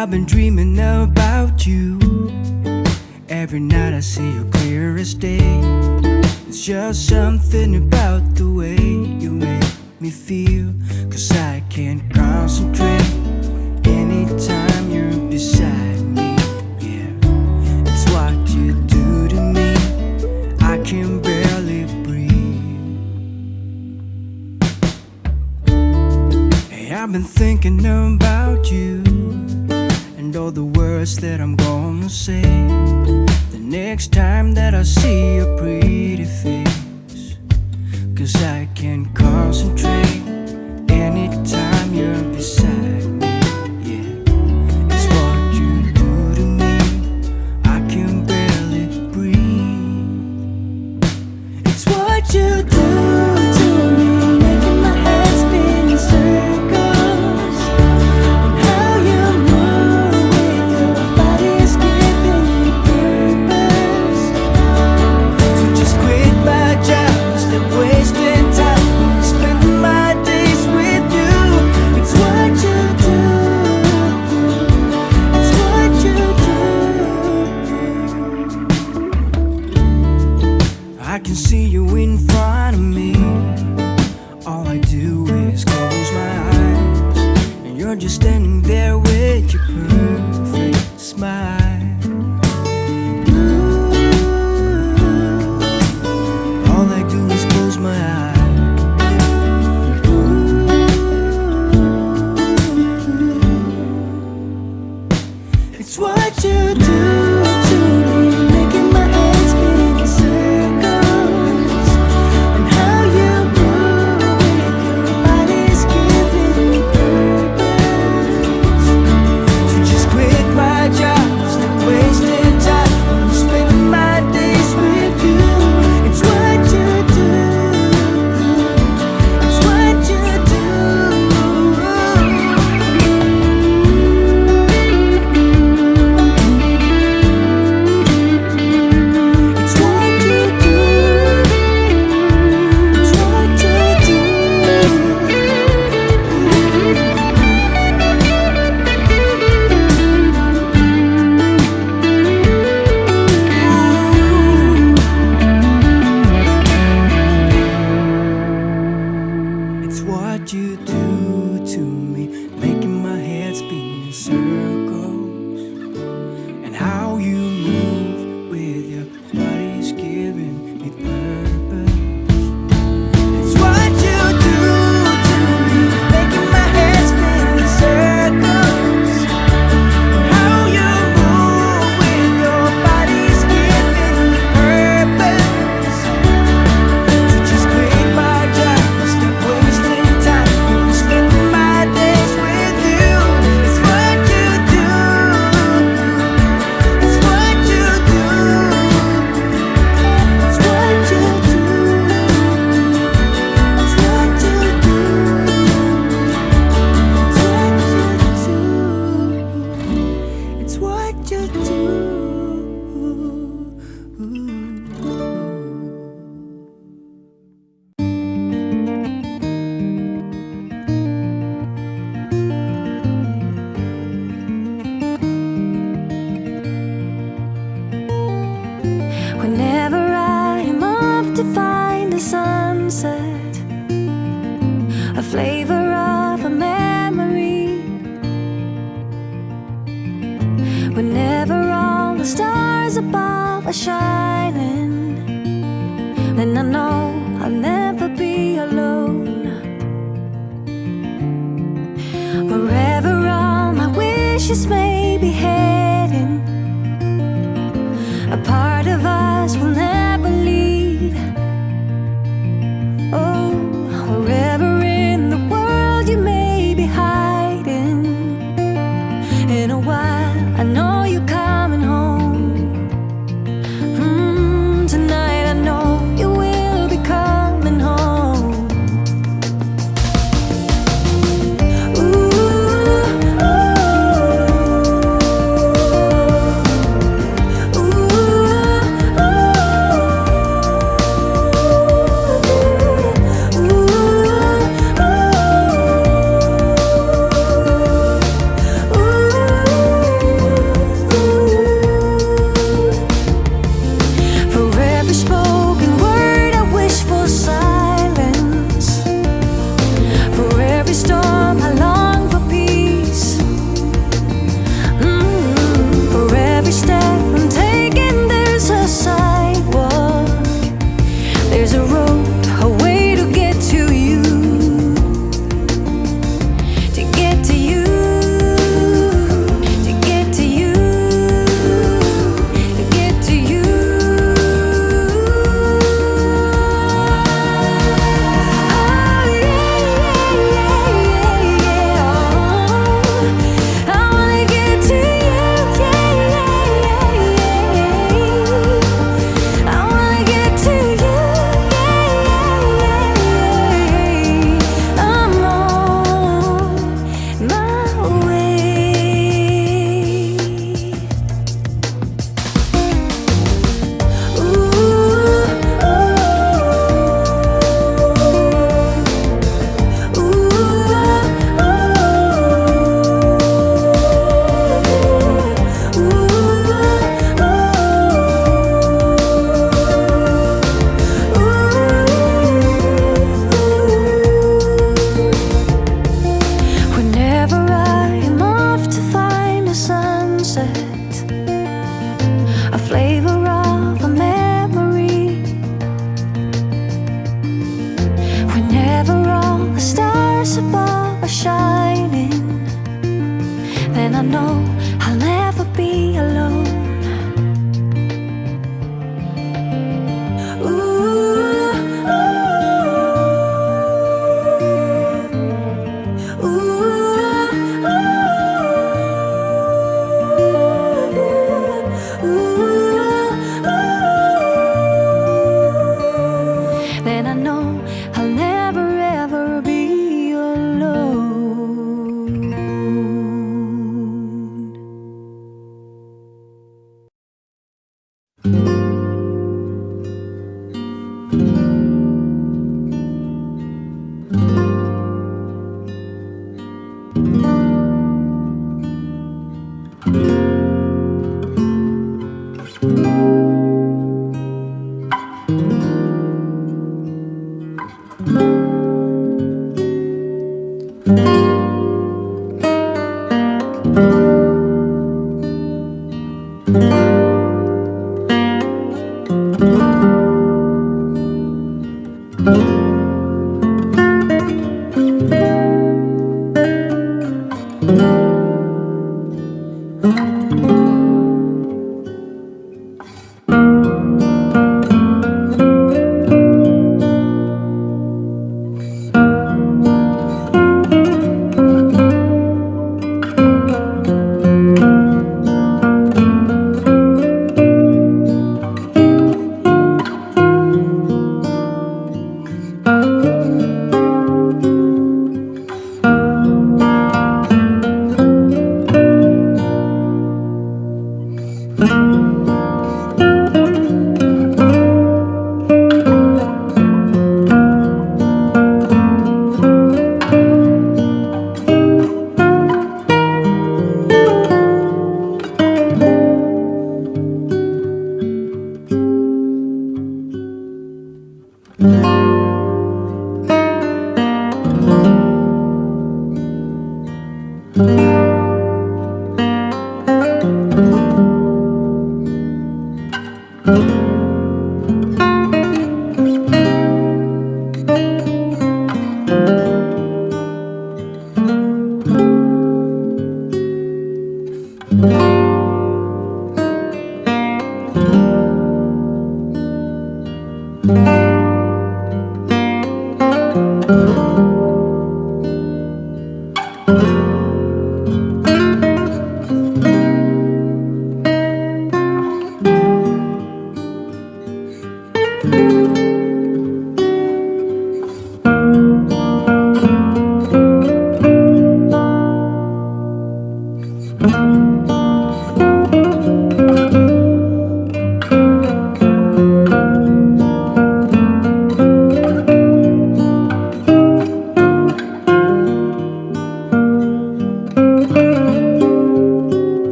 I've been dreaming about you. Every night I see you clearest day. It's just something about the way you make me feel. stars above are shining. Then I know I'll never be alone. Wherever all my wishes may be heading A part of us will never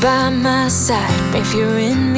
by my side. If you're in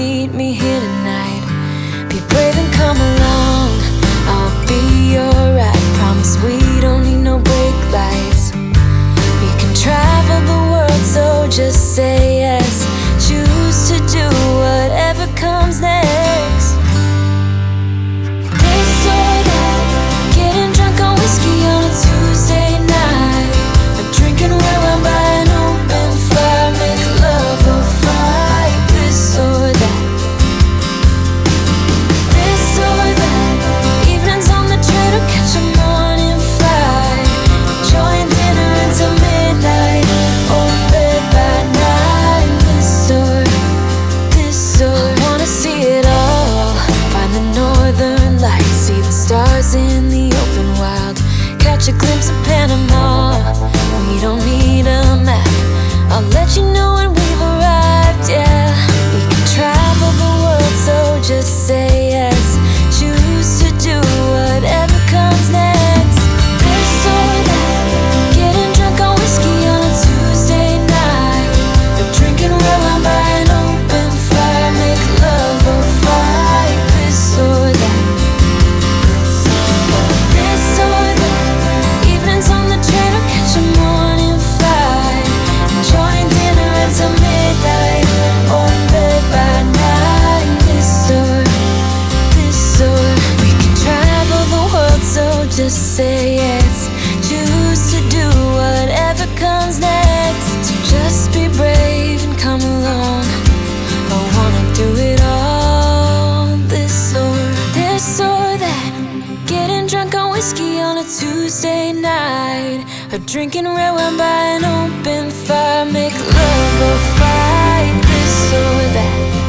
a Tuesday night. A drinking red wine by an open fire. Make love or fight this or that.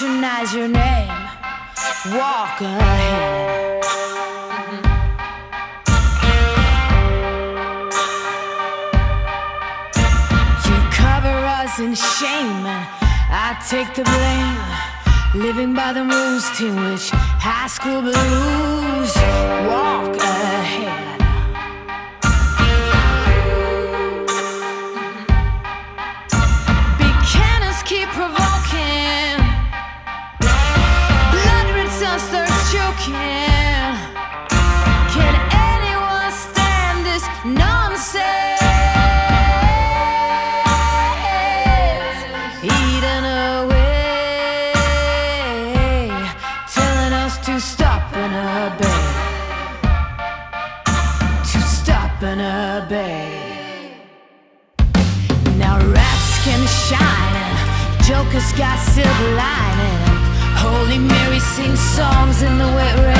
recognize your name. Walk ahead. You cover us in shame, and I take the blame. Living by the rules, team, which high school blues. Walk ahead. got silver lining. Holy Mary sings songs in the wet rain.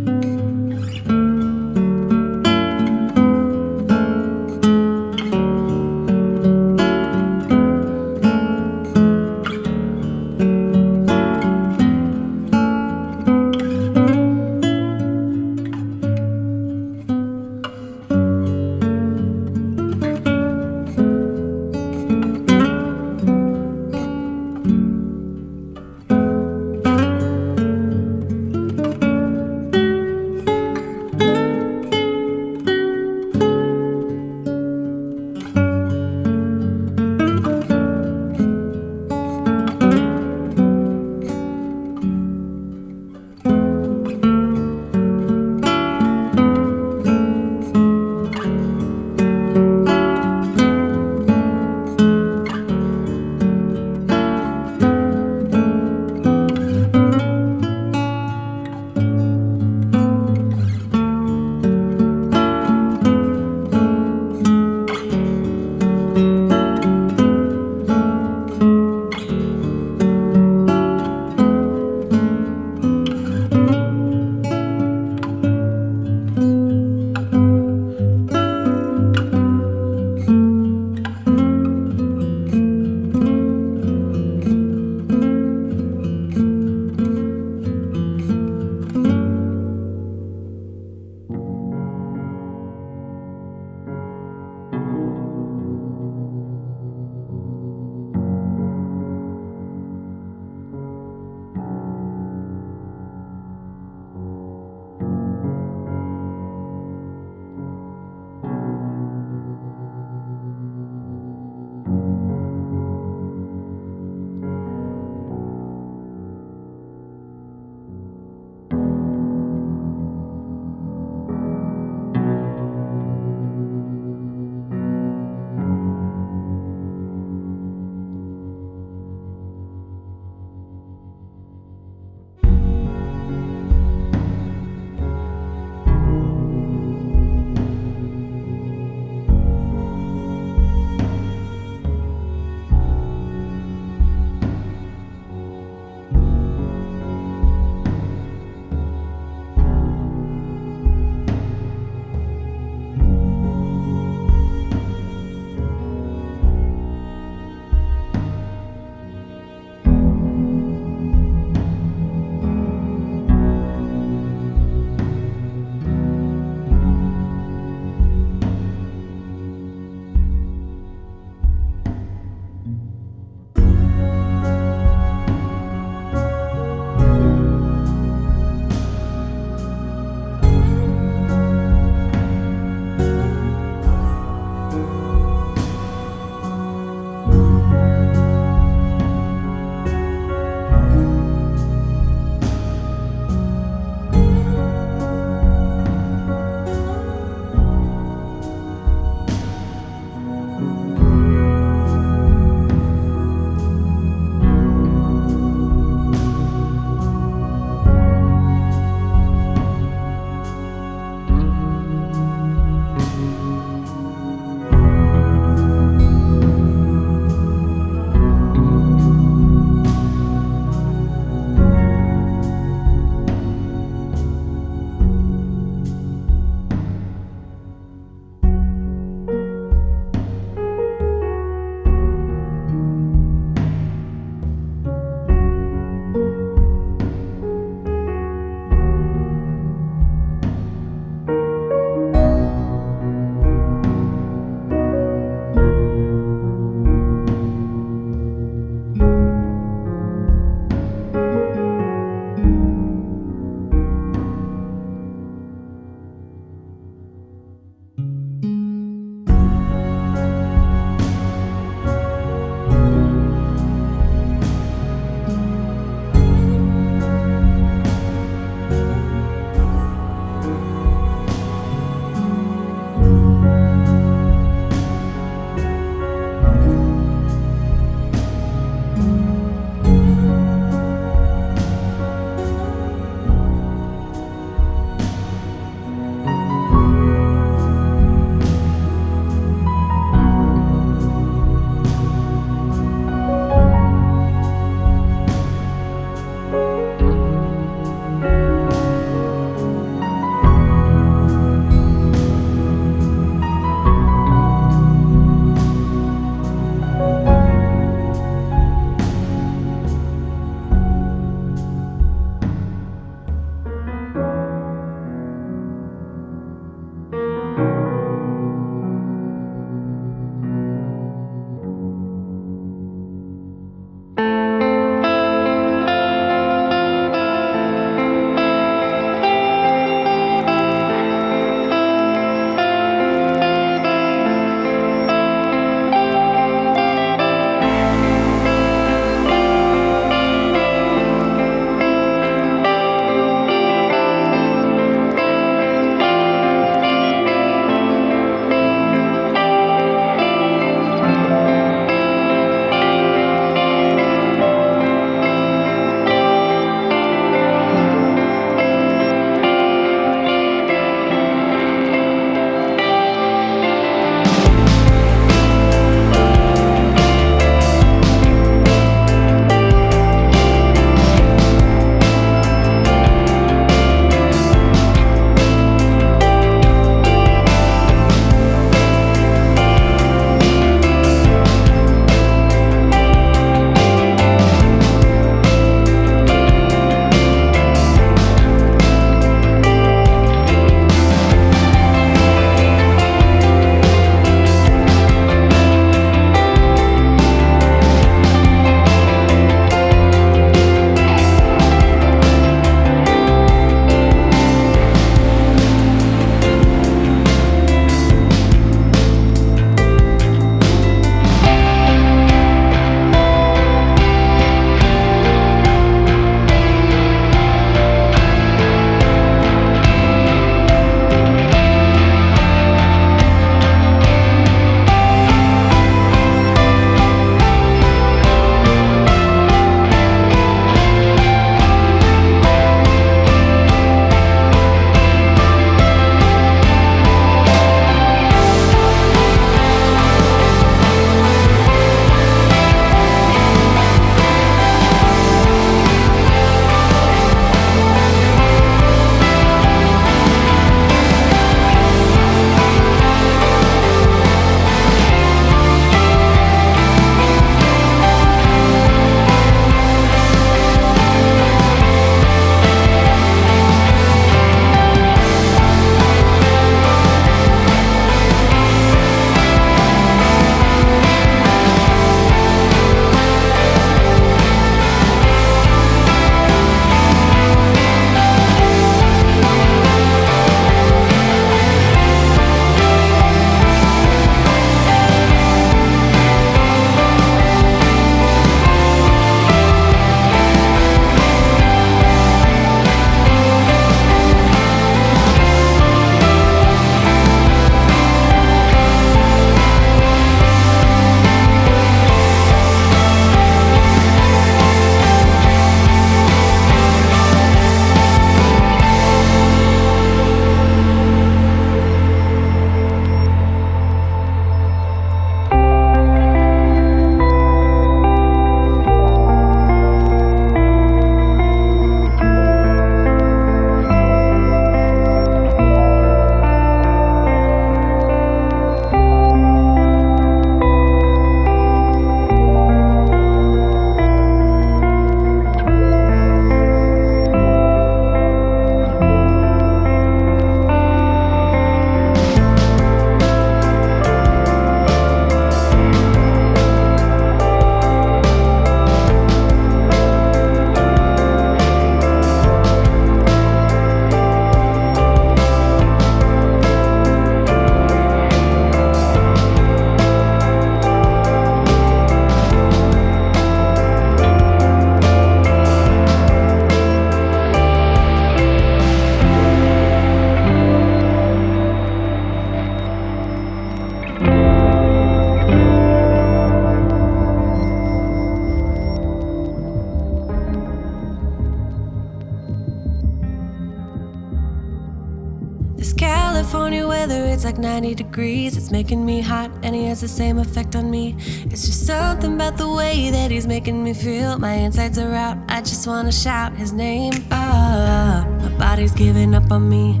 Like 90 degrees. It's making me hot, and he has the same effect on me. It's just something about the way that he's making me feel. My insides are out, I just wanna shout his name. Ah, my body's giving up on me.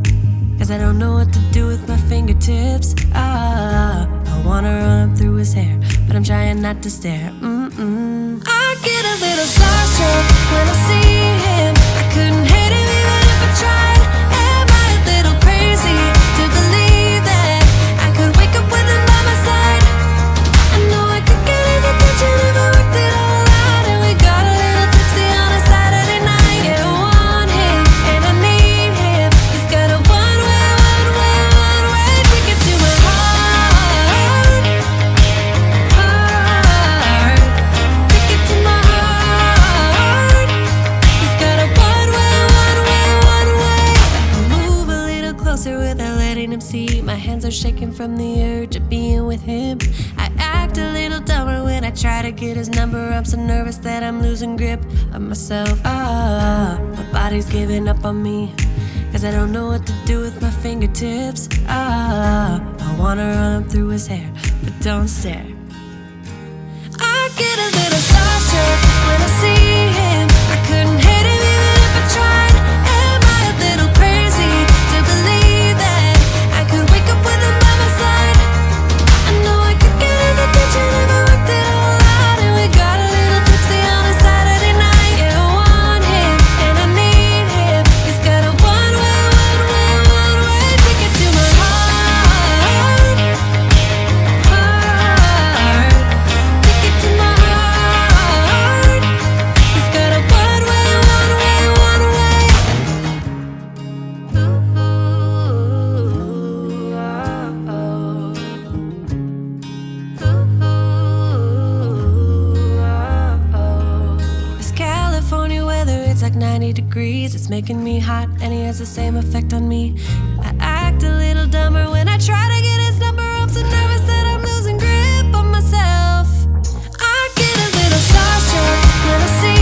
Cause I don't know what to do with my fingertips. Ah, I wanna run up through his hair, but I'm trying not to stare. Mm-mm. I get a little starstruck when I see shaking from the urge of being with him. I act a little dumber when I try to get his number. I'm so nervous that I'm losing grip of myself. Ah, my body's giving up on me. Cause I don't know what to do with my fingertips. Ah, I wanna run up through his hair, but don't stare. I get a little starstruck when I see his attention it's like 90 degrees. It's making me hot, and he has the same effect on me. I act a little dumber when I try to get his number. I'm so nervous that I'm losing grip on myself. I get a little starstruck when I see